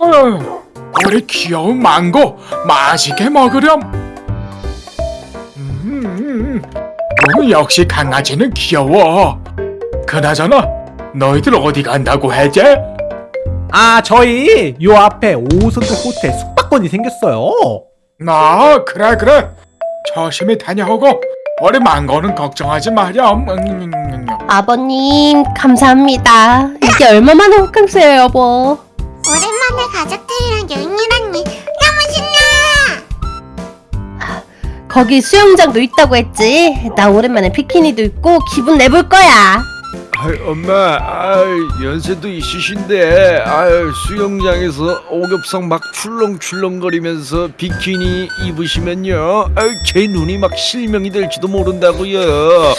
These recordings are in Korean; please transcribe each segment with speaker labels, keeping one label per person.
Speaker 1: 어휴, 우리 귀여운 망고 맛있게 먹으렴. 음, 음, 역시 강아지는 귀여워. 그나저나 너희들 어디 간다고 했지?
Speaker 2: 아 저희 요 앞에 5성급 호텔 숙박권이 생겼어요
Speaker 1: 나 그래 그래 조심히 다녀오고 우리 망고는 걱정하지 마렴. 음, 음, 음, 음.
Speaker 3: 아버님 감사합니다. 이게 얼마만에 호캉스예요 여보.
Speaker 4: 오랜만에 가족들이랑 여행이라니 너무 신나!
Speaker 3: 거기 수영장도 있다고 했지. 나 오랜만에 비키니도 입고 기분 내볼 거야.
Speaker 5: 아이, 엄마, 아이, 연세도 있으신데, 아이, 수영장에서 오겹성 막 출렁출렁거리면서 비키니 입으시면요, 아이, 제 눈이 막 실명이 될지도 모른다고요.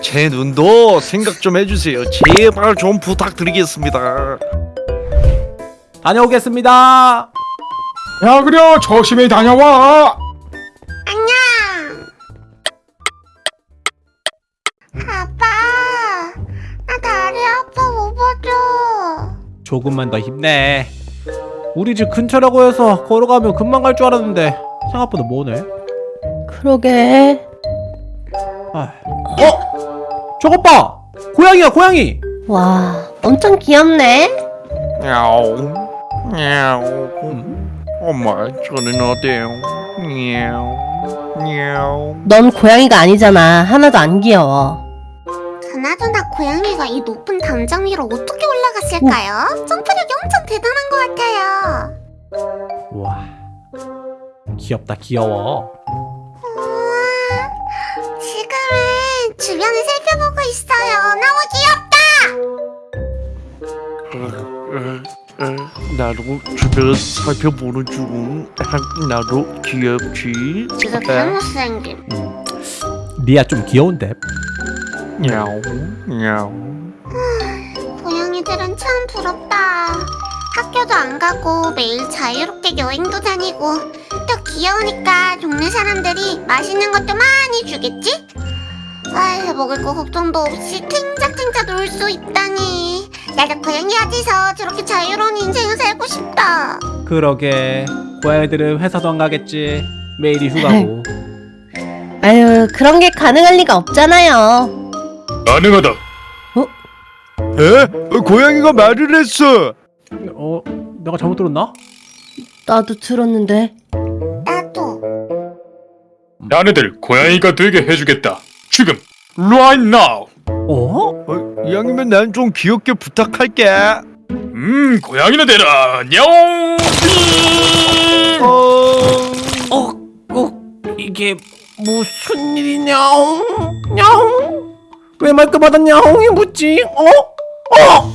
Speaker 5: 제 눈도 생각 좀 해주세요. 제발 좀 부탁드리겠습니다.
Speaker 2: 다녀오겠습니다
Speaker 1: 야 그래 조심히 다녀와.
Speaker 4: 안녕! 아빠! 나 다리 아파 못 봐줘!
Speaker 2: 조금만 더 힘내 우리 집 근처라고 해서 걸어가면 금방 갈 줄 알았는데 생각보다 머네
Speaker 3: 그러게.
Speaker 2: 아. 어? 저것 봐 고양이야 고양이
Speaker 3: 와 엄청 귀엽네.
Speaker 5: 야옹, 야옹. 엄마, 저는 어때요? 야옹, 야옹.
Speaker 3: 넌 고양이가 아니잖아. 하나도 안 귀여워.
Speaker 4: 그나저나 고양이가 이 높은 담장 위로 어떻게 올라갔을까요? 점프력이 엄청 대단한 것 같아요.
Speaker 2: 와 귀엽다 귀여워
Speaker 4: 우와, 지금은 주변을 살펴보고 있어요. 귀
Speaker 5: 나도 주변 살펴보는 중 나도 귀엽지
Speaker 4: 진짜 개못생김.
Speaker 2: 리아 좀 귀여운데
Speaker 5: 야옹 야옹
Speaker 4: 고양이들은 참 부럽다. 학교도 안 가고 매일 자유롭게 여행도 다니고 또 귀여우니까 동네 사람들이 맛있는 것도 많이 주겠지? 아이 먹을 거 걱정도 없이 탱자탱자 놀 수 있다니 나도 고양이 어디서 저렇게 자유로운 인생을 살고 싶다
Speaker 2: 그러게 고양이들은 회사도 안 가겠지 매일이 휴가고
Speaker 3: 아유 그런 게 가능할 리가 없잖아요.
Speaker 1: 가능하다.
Speaker 5: 에? 어, 고양이가 말을 했어
Speaker 2: 어? 내가 잘못 들었나?
Speaker 3: 나도 들었는데.
Speaker 4: 나도
Speaker 1: 나네들 고양이가 되게 해주겠다. 지금 right now.
Speaker 2: 어?
Speaker 5: 어, 이왕이면 난 좀 귀엽게 부탁할게
Speaker 1: 음 고양이는 되라. 냐옹.
Speaker 5: 어...
Speaker 2: 어? 어? 이게 무슨 일이냐옹? 냐옹? 왜 말끝마다 냐옹이 묻지? 어? 어?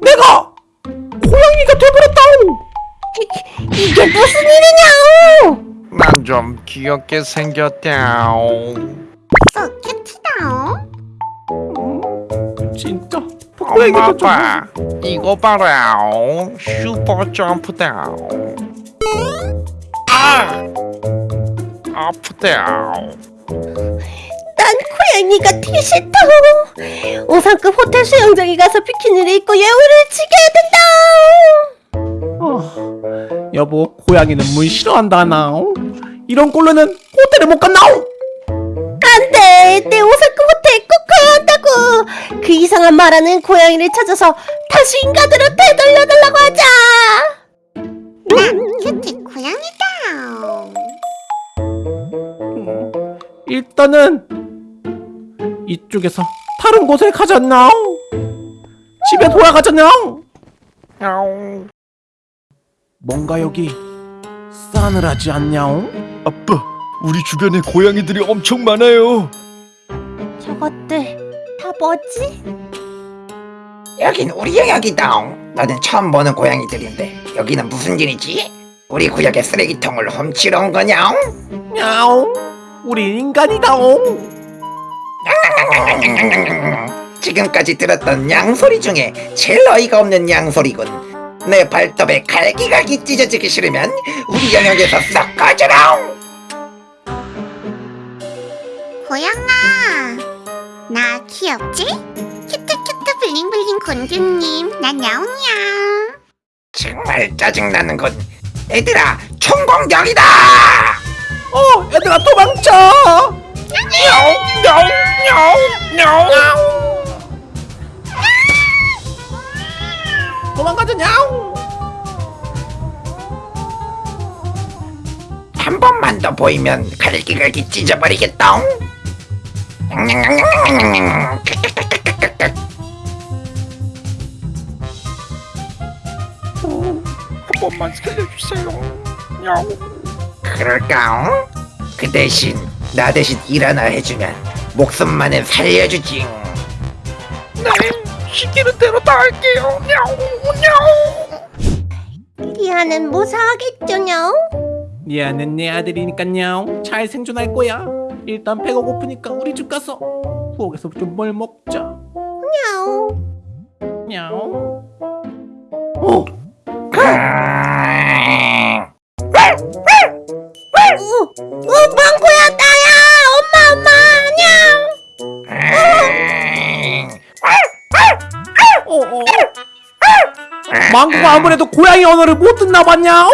Speaker 2: 내가 고양이가 돼버렸다옹
Speaker 3: 이 게 무슨 일이냐?
Speaker 5: 난좀 귀엽게 생겼다
Speaker 4: 써 큐티다
Speaker 2: 진짜?
Speaker 5: 엄마 아빠. 이거 봐라. 슈퍼 점프다 아! 아프다
Speaker 3: 난 고양이가 되게 싫다. 5성급 호텔 수영장에 가서 비키니를 입고 여우를 지켜야 된다.
Speaker 2: 어, 여보 고양이는 물 싫어한다 나옹 이런 꼴로는 호텔에 못 간다 옹
Speaker 3: 안돼, 내 5성급 호텔 꼭 가야 한다고. 그 이상한 말하는 고양이를 찾아서 다시 인간으로 되돌려달라고 하자.
Speaker 4: 난 큐티 고양이다.
Speaker 2: 일단은 이쪽에서 다른 곳에 가졌나옹 집에 돌아가졌나옹
Speaker 5: 야옹
Speaker 2: 뭔가 여기 싸늘하지 않냐옹?
Speaker 5: 아빠 우리 주변에 고양이들이 엄청 많아요.
Speaker 3: 저 것들 다 뭐지?
Speaker 6: 여긴 우리 영역이다. 나는 처음 보는 고양이들인데 여기는 무슨 일이지? 우리 구역의 쓰레기통을 훔치러 온 거냐?
Speaker 2: 야옹 우리 인간이다옹
Speaker 6: 지금까지 들었던 양소리 중에 제일 어이가 없는 양소리군. 내 발톱에 갈기갈기 찢어지기 싫으면 우리 영역에서 싹 꺼져라.
Speaker 4: 고양아 나 귀엽지? cute cute bling bling 곤규님 난 야옹이야
Speaker 6: 정말 짜증나는군. 얘들아, 총공격이다!
Speaker 2: 어 얘들아 도망쳐 도망가자 냐옹
Speaker 6: 한 번만 더 보이면 갈기갈기 찢어버리겠다.
Speaker 5: 한 번만 살려주세요.
Speaker 6: 그럴까? 그 대신 나 대신 일 하나 해주면 목숨만은 살려주지.
Speaker 5: 네, 시키는 대로 다 할게요.
Speaker 3: 리아는 무사하겠죠냐?
Speaker 2: 미안은 내 아들이니깐요 잘 생존할 거야 일단 배가 고프니까 우리 집 가서 부엌에서 좀 뭘 먹자
Speaker 3: 야옹.
Speaker 2: 냐옹
Speaker 6: 어?
Speaker 3: 어, 어, 망고야, 나야! 엄마, 엄마, 안녕!
Speaker 2: 어 어 망고가 아무래도 고양이 언어를 못 듣나 봤냐 어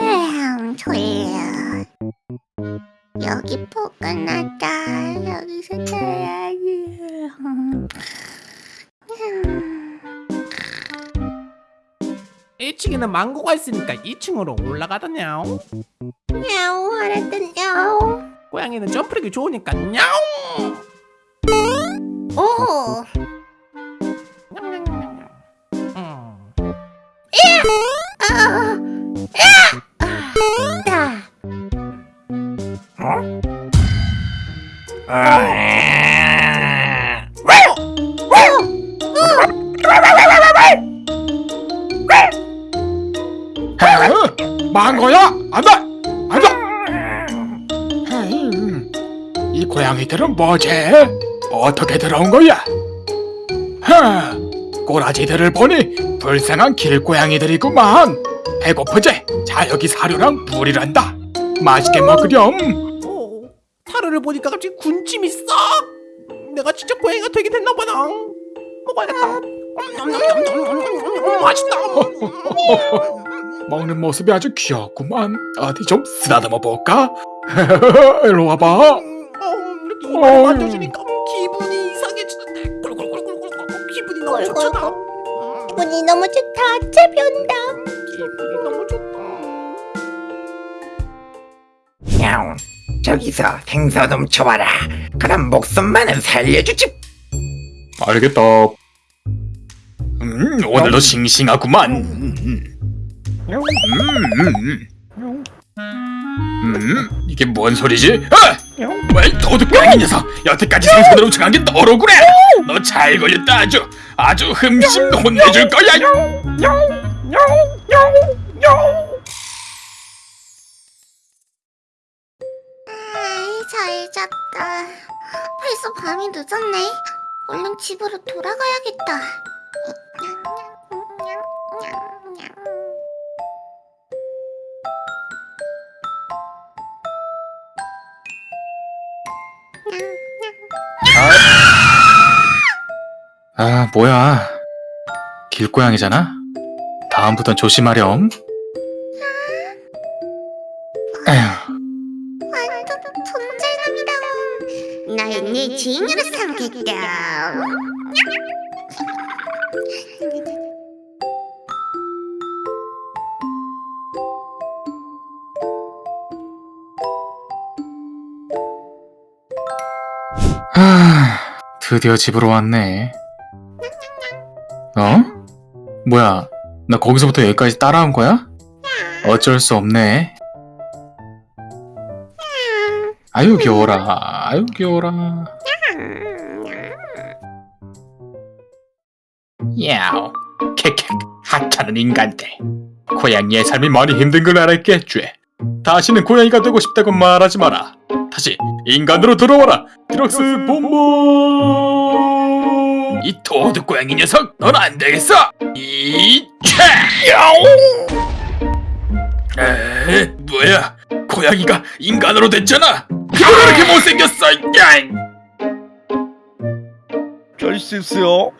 Speaker 4: 에형 졸려. 여기 포근하다. 여기서 자야지.
Speaker 2: 일층에는 망고가 있으니까 2층으로 올라가다냐옹.
Speaker 3: 야옹 화났던 야옹.
Speaker 2: 고양이는 점프력이 좋으니까 야옹.
Speaker 3: 오!
Speaker 1: 헤, 망고야? 안 돼! 안돼! 헤이, 이 고양이들은 뭐지? 어떻게 들어온 거야? 헤, 꼬라지들을 보니 불쌍한 길고양이들이구만. 배고프지? 자 여기 사료랑 물이란다. 맛있게 먹으렴.
Speaker 2: 어, 사료를 보니까 갑자기 군침이 싹 내가 진짜 고양이가 되게 됐나보다. 먹어야겠다. 음, 맛있다
Speaker 1: 먹는 모습이 아주 귀엽구만 어디 좀 쓰다듬어 볼까 일로 와봐
Speaker 2: 어, 이렇게 이마를 만져주니까 기분이 이상해지는데 꿀꿀꿀꿀꿀꿀 기분이 너무 좋잖아 음,
Speaker 3: 기분이 너무 좋다. 채변다.
Speaker 2: 기분이 너무 좋다
Speaker 6: 야옹, 저기서 생선 훔쳐와라. 그럼 목숨만은 살려주지.
Speaker 1: 알겠다 음 오늘도 싱싱하구만 음, 음, 음. 음, 이게 뭔 소리지? 아! 왜 도둑갱이 녀석 여태까지 생선을 훔쳐간 게 너로구나 너잘 걸렸다 아주 아주 흠심 혼내줄 거야
Speaker 4: 아이, 잘 잤다. 벌써 밤이 늦었네. 얼른 집으로 돌아가야겠다.
Speaker 1: 아 뭐야 길고양이잖아 다음부턴 조심하렴 에휴
Speaker 4: 완전 존잘남이다. 날내 주인으로 삼겠다.
Speaker 1: 아, 드디어 집으로 왔네. 어? 뭐야? 나 거기서부터 여기까지 따라온 거야? 어쩔 수 없네. 아유 귀여워라. 아유 귀여워라. 야오. 캐캐. 하찮은 인간들. 고양이의 삶이 많이 힘든 걸 알았겠지. 다시는 고양이가 되고 싶다고 말하지 마라. 다시 인간으로 돌아와라. 드럭스 본보. 이 도둑 고양이 녀석, 넌 안 되겠어. 이차. 에, 뭐야? 고양이가 인간으로 됐잖아. 왜 이렇게 못생겼어? 야!
Speaker 5: 잘 쓰세요.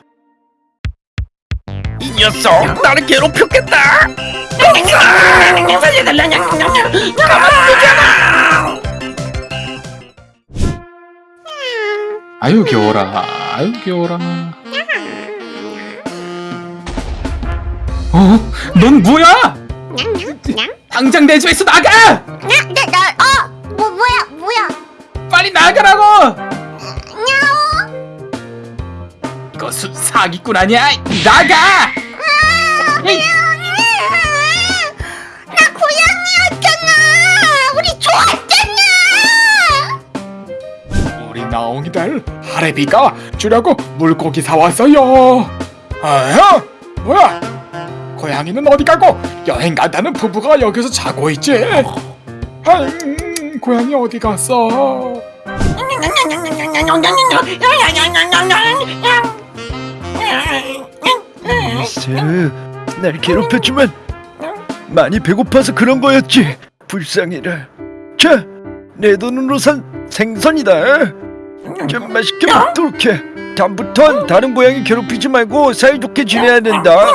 Speaker 6: 이 녀석 나를 괴롭혔겠다 살려달라
Speaker 1: 아유 귀여워라. 아유 귀여워라. 어? 넌 뭐야? 당장 내 집에서 나가!
Speaker 4: 냥냥나어 뭐 뭐야 뭐야
Speaker 1: 빨리 나가라고!
Speaker 4: 냐오
Speaker 1: 사기꾼 아니야? 나가! 에이,
Speaker 4: 나 고양이였잖아 우리 좋았잖아
Speaker 1: 우리 나옹이들 하레비가 주려고 물고기 사왔어요. 아야? 뭐야? 고양이는 어디 가고 여행 간다는 부부가 여기서 자고 있지? 아, 음, 고양이 어디 갔어?
Speaker 5: 날 괴롭혔지만 많이 배고파서 그런 거였지. 불쌍해라. 자, 내 돈으로 산 생선이다. 좀 맛있게 먹도록 해. 다음부턴 다른 고양이 괴롭히지 말고 사이좋게 지내야 된다.